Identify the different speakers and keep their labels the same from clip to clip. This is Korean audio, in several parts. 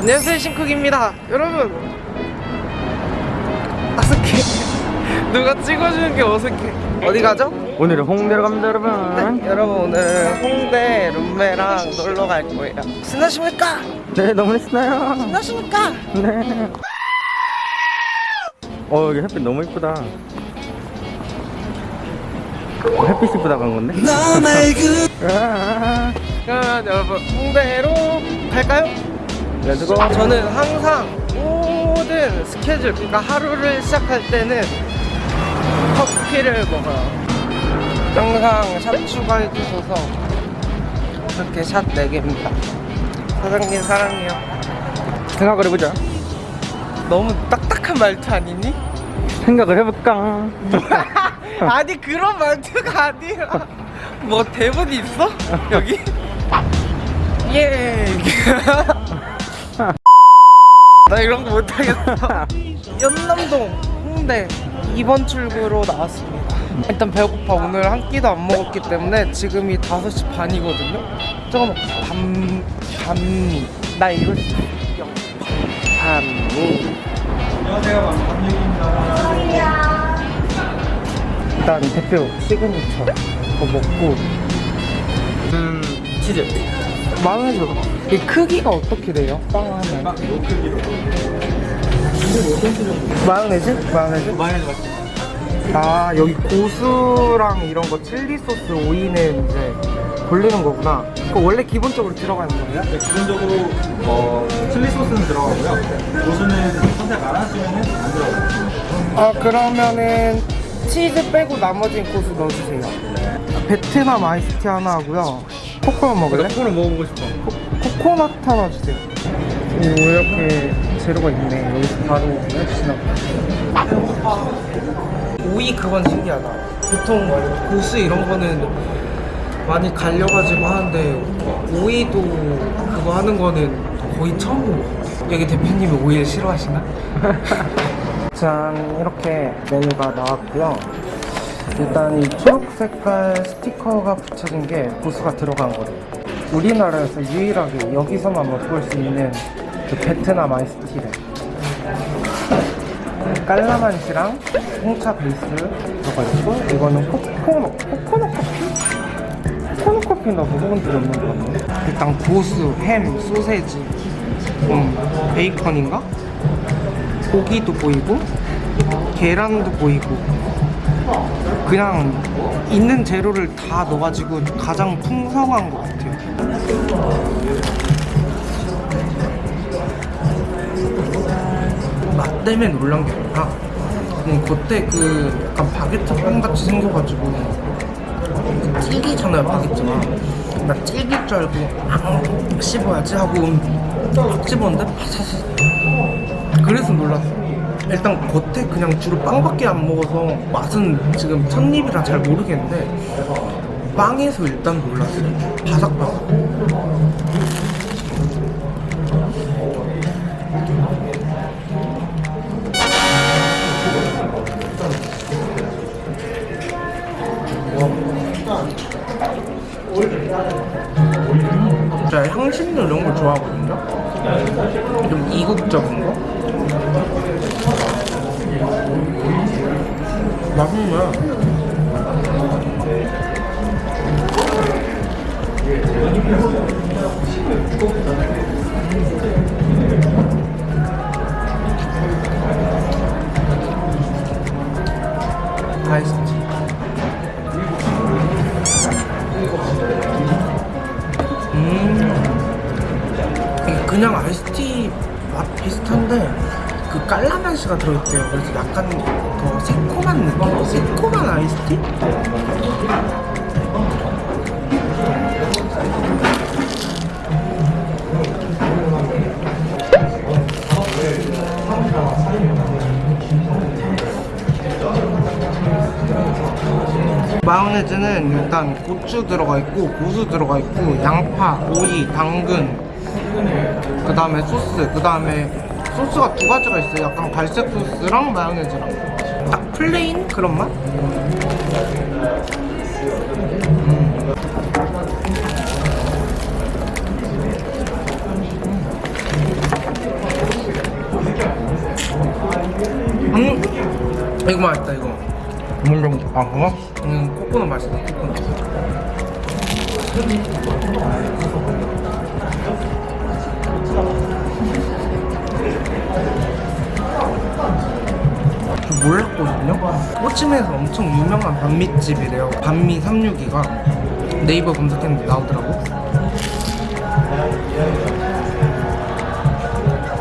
Speaker 1: 안녕하세요 신쿡입니다 여러분 어색해 누가 찍어주는 게 어색해 어디 가죠?
Speaker 2: 오늘은 홍대로 갑니다 여러분
Speaker 1: 네, 여러분 오늘 홍대 룸메랑 놀러 갈 거예요 신나십니까?
Speaker 2: 네 너무 신나요
Speaker 1: 신나십니까?
Speaker 2: 네. 어 여기 햇빛 너무 이쁘다 어, 햇빛 이쁘다 간 건데? 으아,
Speaker 1: 그러면 여러분 홍대로 갈까요?
Speaker 2: let's go
Speaker 1: 저는 항상 모든 스케줄 그러니까 하루를 시작할 때는 커피를 먹어요 항상 샷 추가해 주셔서 이렇게 샷 4개입니다 사장님 사랑해요
Speaker 2: 생각을 해보자
Speaker 1: 너무 딱딱한 말투 아니니?
Speaker 2: 생각을 해볼까
Speaker 1: 아니 그런 말투가 아니라 뭐 대본 있어? 여기? 예. 나 이런 거 못하겠어. 연남동 홍대 2번 출구로 나왔습니다. 일단 배고파 오늘 한 끼도 안 먹었기 때문에 지금이 5시 반이거든요. 조금 밤 밤미 나 이럴 수 있어. 밤미 일단 대표 시그니처 그거 먹고
Speaker 2: 음 치즈
Speaker 1: 마요네즈 이 크기가 어떻게 돼요? 빵 하나 마요네즈? 마요네즈?
Speaker 2: 마요네즈 맛있어
Speaker 1: 아 여기 고수랑 이런 거 칠리 소스 오이는 이제 돌리는 거구나 그거 원래 기본적으로 들어가는 거예요?
Speaker 3: 네, 기본적으로 어, 칠리 소스는 들어가고요. 고수는 선택 안 하시면은 안 들어가요.
Speaker 1: 아 그러면은 치즈 빼고 나머지는 고수 넣어주세요 베트남 아이스티 하나 하고요 코코넛 먹을래?
Speaker 2: 코를 먹어보고 싶어
Speaker 1: 코 코넛 하나 주세요. 오, 이렇게 재료가 있네. 여기서 바로 해주시나. 오이 그건 신기하다. 보통 고수 이런 거는 많이 갈려가지고 하는데 오이도 그거 하는 거는 거의 처음 본것 같아요. 여기 대표님이 오이를 싫어하시나? 짠, 이렇게 메뉴가 나왔고요. 일단 이 초록 색깔 스티커가 붙여진 게 고수가 들어간 거예요. 우리나라에서 유일하게 여기서만 맛볼 수 있는 그 베트남 아이스티를 깔라만시랑 홍차 베이스 들어가 있고 이거는 코코넛 코코넛 커피? 코코넛 커피 나 먹어본 적이 없는 것 같네 일단 고수, 햄, 소세지 음, 베이컨인가? 고기도 보이고 계란도 보이고 그냥 있는 재료를 다 넣어가지고 가장 풍성한 것 같아요. 맛 때문에 놀란 게 아니라 그냥 겉에 그 약간 바게트 빵 같이 생겨가지고 그 질기잖아요 바게트가 나 질길 줄 알고 아, 씹어야지 하고 막 씹었는데 파사삭 그래서 놀랐어. 일단 겉에 그냥 주로 빵밖에 안 먹어서 맛은 지금 첫 입이라 잘 모르겠는데 빵에서 일단 놀랐어요. 바삭바삭. 제가 향신료 이런 걸 좋아하거든요. 좀 이국적인 거. 아이스티. 음. 그냥 아이스티 맛 비슷한데 그 깔라만시가 들어있대요. 그래서 약간 더 새콤한 느낌? 새콤한 아이스티? 마요네즈는 일단 고추 들어가 있고 고수 들어가 있고 양파, 오이, 당근 그 다음에 소스 그 다음에 소스가 두 가지가 있어요 약간 갈색 소스랑 마요네즈랑 딱 plain 그런 맛? 음. 음. 음. 이거 맛있다 이거
Speaker 2: 뭔가 아 그거?
Speaker 1: 음, 코코넛 맛있다 코코넛. 저 몰랐거든요? 호치민에서 엄청 유명한 반미집이래요. 반미 362가 네이버 검색했는데 나오더라고.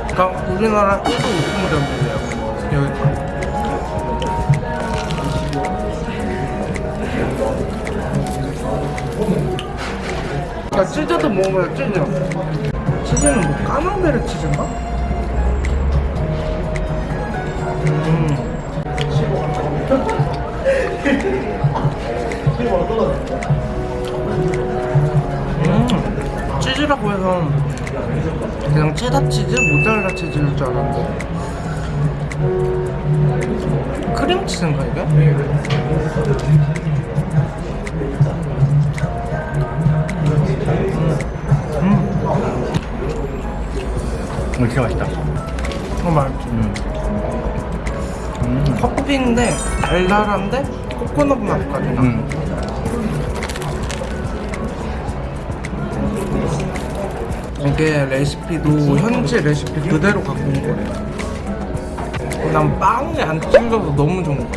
Speaker 1: 그러니까 우리나라 1도 우승점이래요. 여기가 야 치즈도 먹어요 치즈 치즈는 뭐 까망베르 치즈인가? 음. 음. 치즈라고 해서 그냥 체다 치즈, 모짜렐라 치즈일 줄 알았는데 크림 치즈인가 이게?
Speaker 2: 이거 진짜 맛있다
Speaker 1: 어 맛있지
Speaker 2: 음.
Speaker 1: 커피인데 달달한데 코코넛 맛까지 나.
Speaker 2: 음.
Speaker 1: 이게 레시피도 현지 레시피 그대로 갖고 온 거래요. 난 빵이 안 찔려서 너무 좋은 거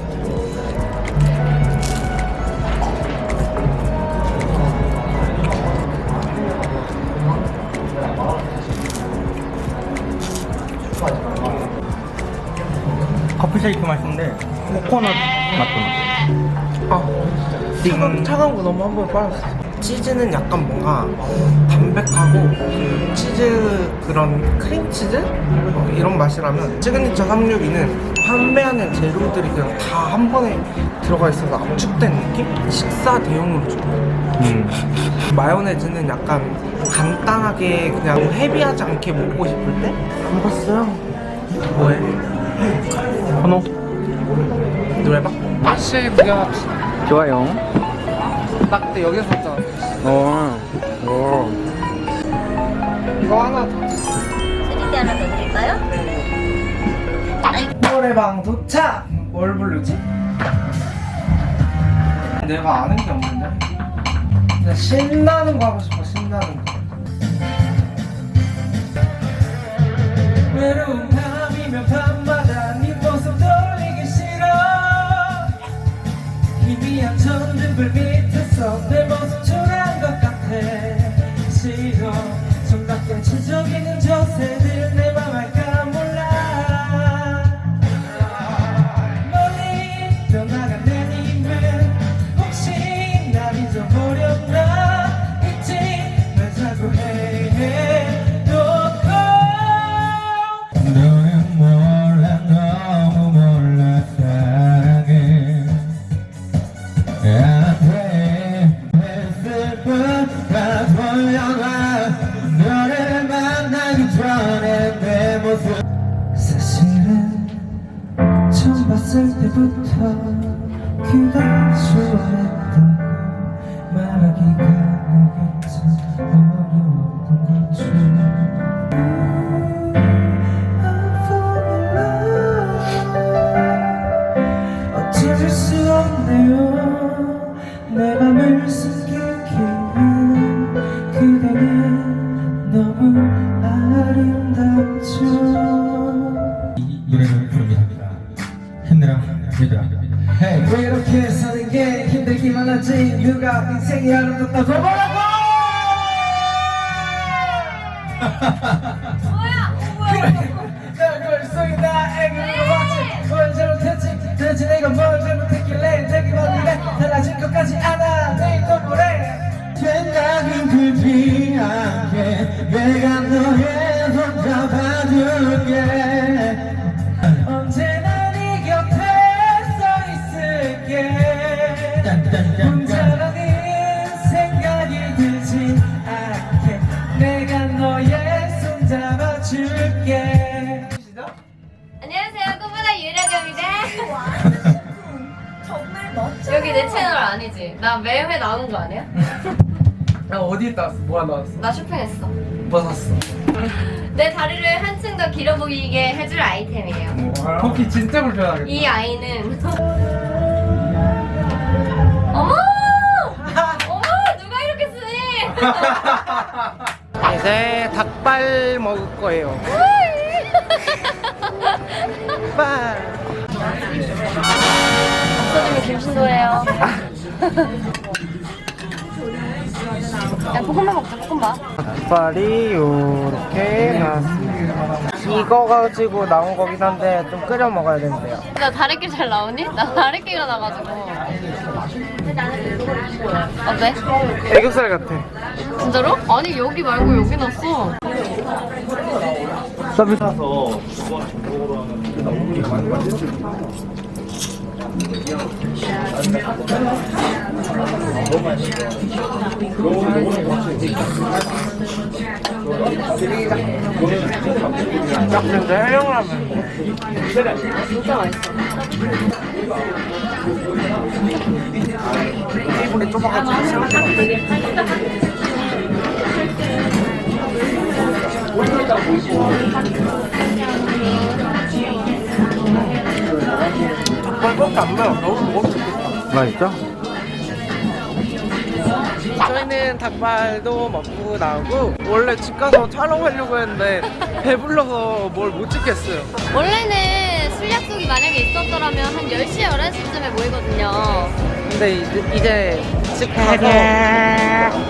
Speaker 1: 같아.
Speaker 2: 커피 쉐이크 맛있는데 코코넛 맛도 나
Speaker 1: 아, 차가운, 차가운 거 너무 한 번에 빨았어. 치즈는 약간 뭔가 담백하고 그 치즈 그런 크림치즈? 어, 이런 맛이라면 시그니처 362는 판매하는 재료들이 그냥 다 한 번에 들어가 있어서 압축된 느낌? 식사 대용으로 줘.
Speaker 2: 음.
Speaker 1: 마요네즈는 약간 간단하게 그냥 heavy하지 않게 먹고 싶을 때? 안 봤어요? 뭐해?
Speaker 2: 헌호
Speaker 1: 노래방? 다시 구경합시다.
Speaker 2: 좋아요
Speaker 1: 나 그때 여기서 샀잖아.
Speaker 2: 어. 오.
Speaker 1: 이거 하나 더.
Speaker 4: 재밌게 하나 더 드릴까요?
Speaker 1: 노래방 도착! 뭘 부르지? 내가 아는 게 없는데? 근데 신나는 거 하고 싶어, 신나는 거. 외로운 밤이면 밤 희미한 전등불 밑에서
Speaker 5: 힘내라 얘들아
Speaker 1: 왜 이렇게 사는 게 힘들기만 하지? 누가 인생이 뭐라고?
Speaker 4: 뭐야? 뭐야?
Speaker 1: 뭘 잘못했지. 도대체 내가 뭘 잘못했길래 되게 멀리래 달라질 것 같지 않아. 내일 또 뭐래?
Speaker 5: 생각은 들지 않게 내가 너의 손 잡아줄게
Speaker 4: 여기 내 채널 아니지? 나 매회 나오는 거 아니야?
Speaker 1: 나 어디에 나왔어? 뭐가 나왔어?
Speaker 4: 나 쇼핑했어.
Speaker 1: 못 벗었어.
Speaker 4: 내 다리를 한층 더 길어 보이게 해줄 아이템이에요.
Speaker 2: 커피 진짜 불편하겠다.
Speaker 4: 이 아이는 어머! 어머! 누가 이렇게 쓰니?
Speaker 1: 이제 닭발 먹을 거예요. 닭발.
Speaker 4: 김신도예요. 야 볶음밥 먹자 볶음밥.
Speaker 1: 닭발이 요렇게 나왔습니다. 이거 가지고 나온 거긴 한데 좀 끓여 먹어야 된대요.
Speaker 4: 나 다래끼 잘 나오니? 나 다래끼가 나가지고. 어때?
Speaker 1: 애교살 같아.
Speaker 4: 진짜로? 아니 여기 말고 여기 났어.
Speaker 1: 서비스. 딱 진짜 해영라면.
Speaker 4: 진짜 맛있어.
Speaker 1: 테이블이 좁아가지고 닭발밖에 안 매워. 너무 먹어도 좋겠다.
Speaker 2: 맛있죠?
Speaker 1: 저희는 닭발도 먹고 나오고 원래 집 가서 촬영하려고 했는데 배불러서 뭘 못 찍겠어요.
Speaker 4: 원래는 술 약속이 만약에 있었더라면 한 10시, 11시쯤에 모이거든요.
Speaker 1: 근데 이제, 이제 집 가서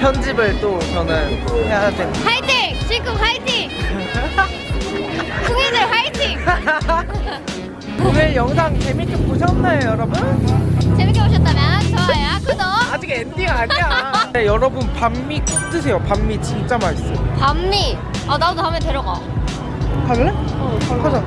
Speaker 1: 편집을 또 저는 해야 됩니다.
Speaker 4: 화이팅! 실컷 화이팅! 풍이들 화이팅!
Speaker 1: 오늘 영상 재밌게 보셨나요, 여러분?
Speaker 4: 재밌게 보셨다면 좋아요, 구독,
Speaker 1: 아직 엔딩 아니야. 네, 여러분 반미 꼭 드세요. 반미 진짜 맛있어요.
Speaker 4: 반미. 아 나도 다음에 데려가.
Speaker 1: 갈래? 어, 가자.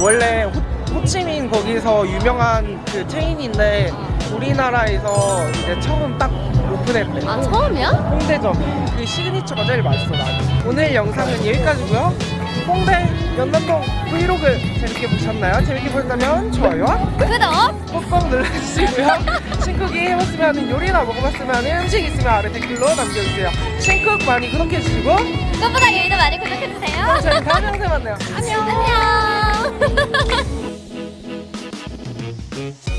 Speaker 1: 원래 호, 호치민 거기서 유명한 그 체인인데 우리나라에서 이제 처음 딱 오픈했대.
Speaker 4: 아 처음이야?
Speaker 1: 홍대점. 그 signature가 제일 맛있어 나는. 오늘 영상은 여기까지고요. 홍대 연남동 브이로그 재밌게 보셨나요? 재밌게 보셨다면 좋아요와
Speaker 4: 구독!
Speaker 1: 꼭꼭 눌러주시고요. 신쿡이 해봤으면 요리나 먹어봤으면 음식 있으면 아래 댓글로 남겨주세요. 신쿡 많이 구독해주시고
Speaker 4: 꽃보다 유이도 많이 구독해주세요.
Speaker 1: 저희 다음 영상에 만나요.
Speaker 4: 안녕. 안녕.